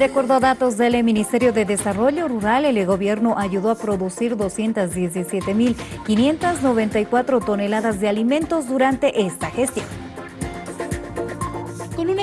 De acuerdo a datos del Ministerio de Desarrollo Rural, el gobierno ayudó a producir 217.594 toneladas de alimentos durante esta gestión.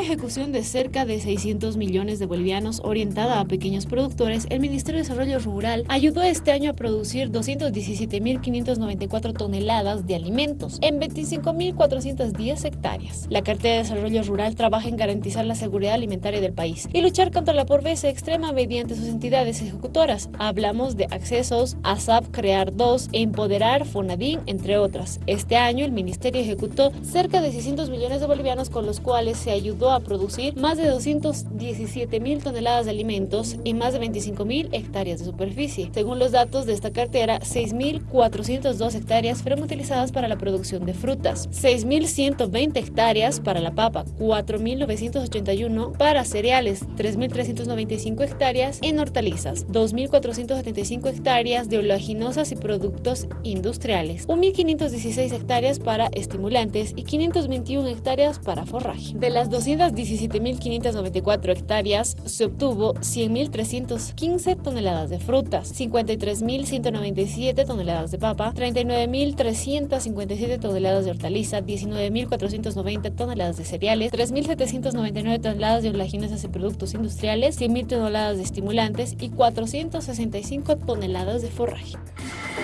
Ejecución de cerca de 600 millones de bolivianos orientada a pequeños productores, el Ministerio de Desarrollo Rural ayudó este año a producir 217.594 toneladas de alimentos en 25.410 hectáreas. La cartera de Desarrollo Rural trabaja en garantizar la seguridad alimentaria del país y luchar contra la pobreza extrema mediante sus entidades ejecutoras. Hablamos de accesos, ASAP Crear 2, Empoderar, Fonadín, entre otras. Este año el Ministerio ejecutó cerca de 600 millones de bolivianos con los cuales se ayudó ayudó a producir más de 217 mil toneladas de alimentos y más de 25 mil hectáreas de superficie. Según los datos de esta cartera, 6.402 hectáreas fueron utilizadas para la producción de frutas, 6.120 hectáreas para la papa, 4.981 para cereales, 3.395 hectáreas en hortalizas, 2.475 hectáreas de oleaginosas y productos industriales, 1.516 hectáreas para estimulantes y 521 hectáreas para forraje. De las 217.594 hectáreas se obtuvo 100.315 toneladas de frutas, 53.197 toneladas de papa, 39.357 toneladas de hortaliza, 19.490 toneladas de cereales, 3.799 toneladas de oleaginosas y productos industriales, 100.000 toneladas de estimulantes y 465 toneladas de forraje.